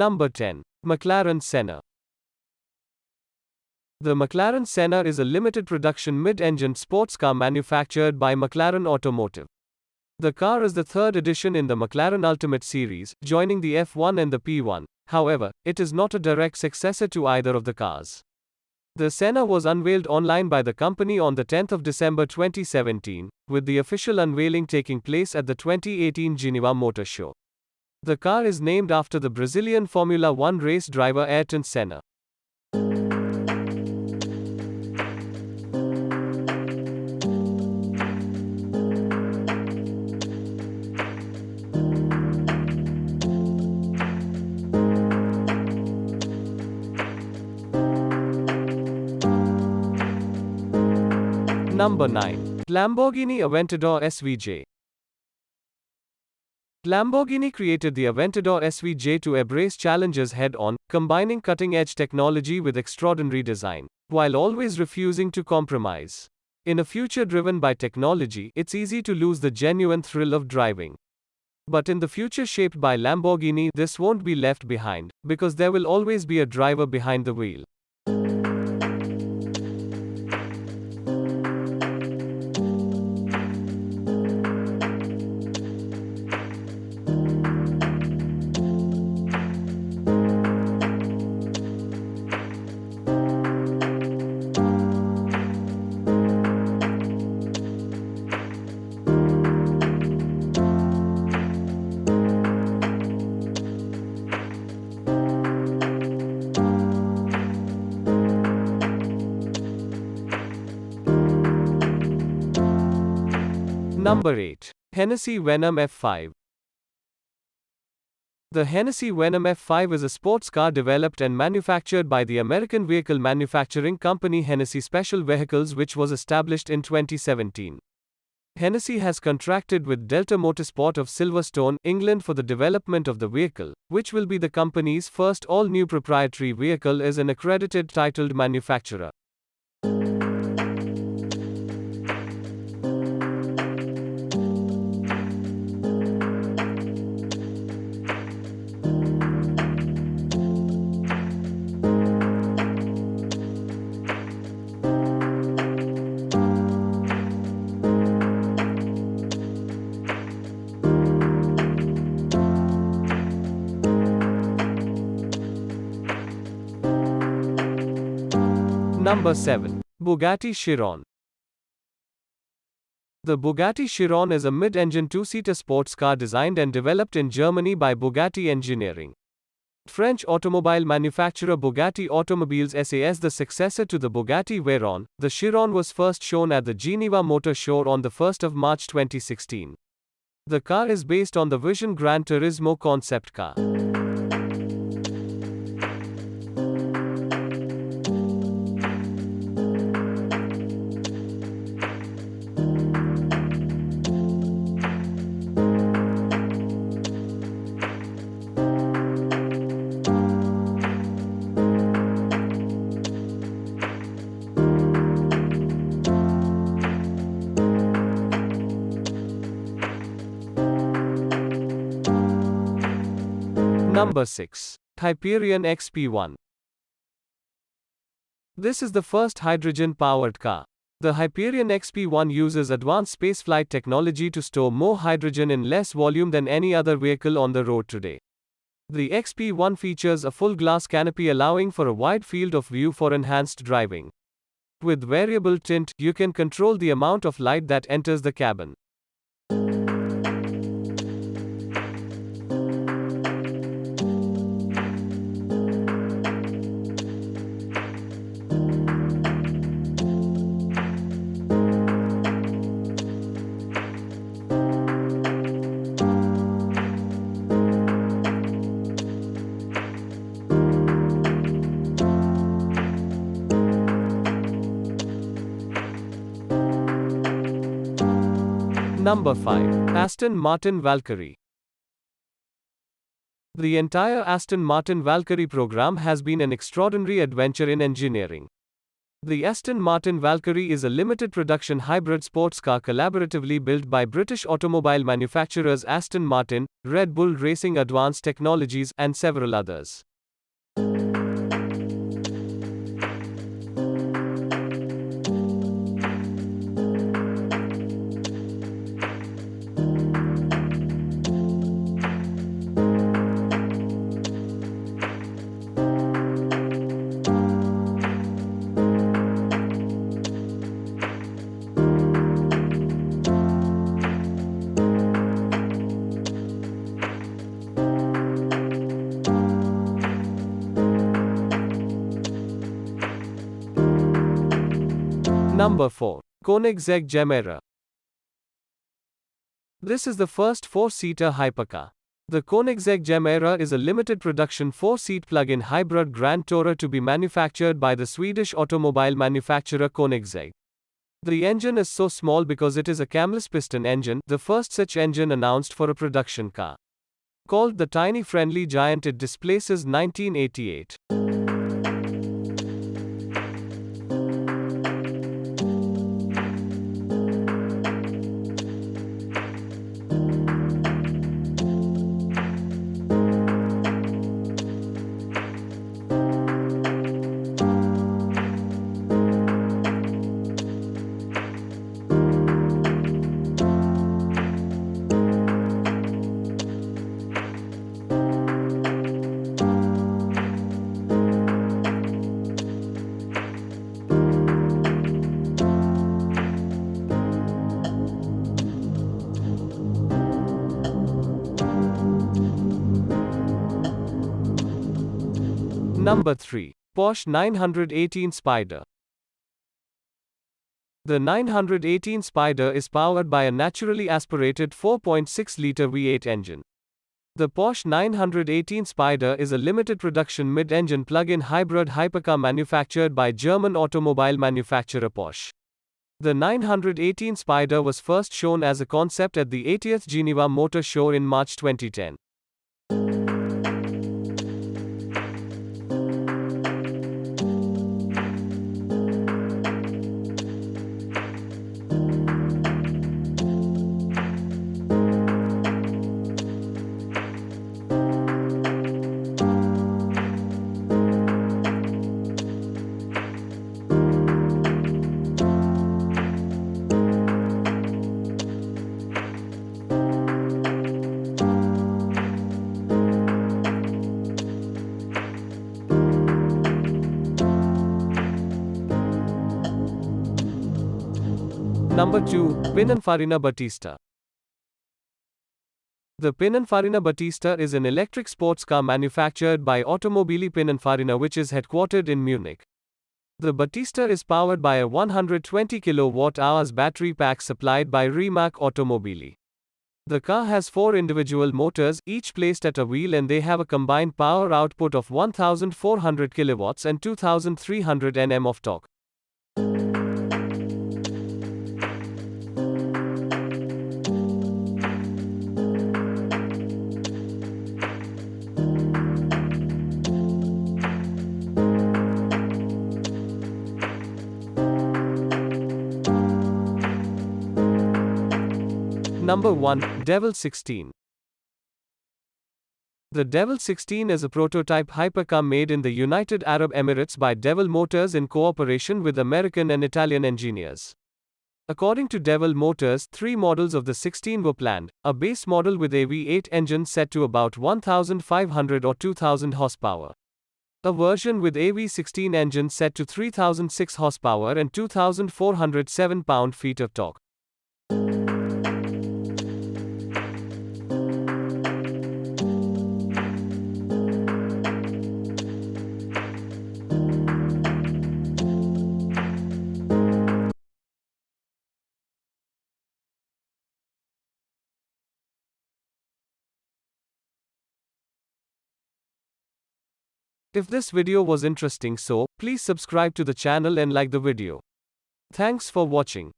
Number 10. McLaren Senna. The McLaren Senna is a limited production mid engine sports car manufactured by McLaren Automotive. The car is the third edition in the McLaren Ultimate Series, joining the F1 and the P1. However, it is not a direct successor to either of the cars. The Senna was unveiled online by the company on the 10th of December 2017, with the official unveiling taking place at the 2018 Geneva Motor Show. The car is named after the Brazilian Formula One race driver Ayrton Senna. Number 9. Lamborghini Aventador SVJ. Lamborghini created the Aventador SVJ to embrace challenges head on, combining cutting edge technology with extraordinary design, while always refusing to compromise. In a future driven by technology, it's easy to lose the genuine thrill of driving. But in the future shaped by Lamborghini, this won't be left behind, because there will always be a driver behind the wheel. Number 8. Hennessy Venom F5. The Hennessy Venom F5 is a sports car developed and manufactured by the American vehicle manufacturing company Hennessy Special Vehicles, which was established in 2017. Hennessy has contracted with Delta Motorsport of Silverstone, England for the development of the vehicle, which will be the company's first all new proprietary vehicle as an accredited titled manufacturer. Number 7. Bugatti Chiron. The Bugatti Chiron is a mid-engine two-seater sports car designed and developed in Germany by Bugatti Engineering. French automobile manufacturer Bugatti Automobiles SAS the successor to the Bugatti Veyron, the Chiron was first shown at the Geneva Motor Show on the 1st of March 2016. The car is based on the Vision Gran Turismo concept car. Number 6. Hyperion XP1. This is the first hydrogen powered car. The Hyperion XP1 uses advanced spaceflight technology to store more hydrogen in less volume than any other vehicle on the road today. The XP1 features a full glass canopy allowing for a wide field of view for enhanced driving. With variable tint, you can control the amount of light that enters the cabin. Number 5. Aston Martin Valkyrie. The entire Aston Martin Valkyrie program has been an extraordinary adventure in engineering. The Aston Martin Valkyrie is a limited production hybrid sports car collaboratively built by British automobile manufacturers Aston Martin, Red Bull Racing Advanced Technologies, and several others. Number 4. Koenigsegg Gemera. This is the first four-seater hypercar. The Koenigsegg Gemera is a limited production four-seat plug-in hybrid Grand Tourer to be manufactured by the Swedish automobile manufacturer Koenigsegg. The engine is so small because it is a camless piston engine, the first such engine announced for a production car. Called the tiny friendly giant it displaces 1988. Number 3. Porsche 918 Spyder. The 918 Spyder is powered by a naturally aspirated 4.6 liter V8 engine. The Porsche 918 Spyder is a limited production mid engine plug in hybrid hypercar manufactured by German automobile manufacturer Porsche. The 918 Spyder was first shown as a concept at the 80th Geneva Motor Show in March 2010. Number 2. Pininfarina Battista. The Pininfarina Battista is an electric sports car manufactured by Automobili Pininfarina which is headquartered in Munich. The Battista is powered by a 120 kWh battery pack supplied by Rimac Automobili. The car has four individual motors, each placed at a wheel and they have a combined power output of 1400 kilowatts and 2300 Nm of torque. Number 1 Devel 16. The Devel 16 is a prototype hypercar made in the United Arab Emirates by Devel Motors in cooperation with American and Italian engineers. According to Devel Motors, three models of the 16 were planned a base model with a V8 engine set to about 1,500 or 2,000 horsepower. A version with a V16 engine set to 3006 horsepower and 2407 pound feet of torque. If this video was interesting so, please subscribe to the channel and like the video. Thanks for watching.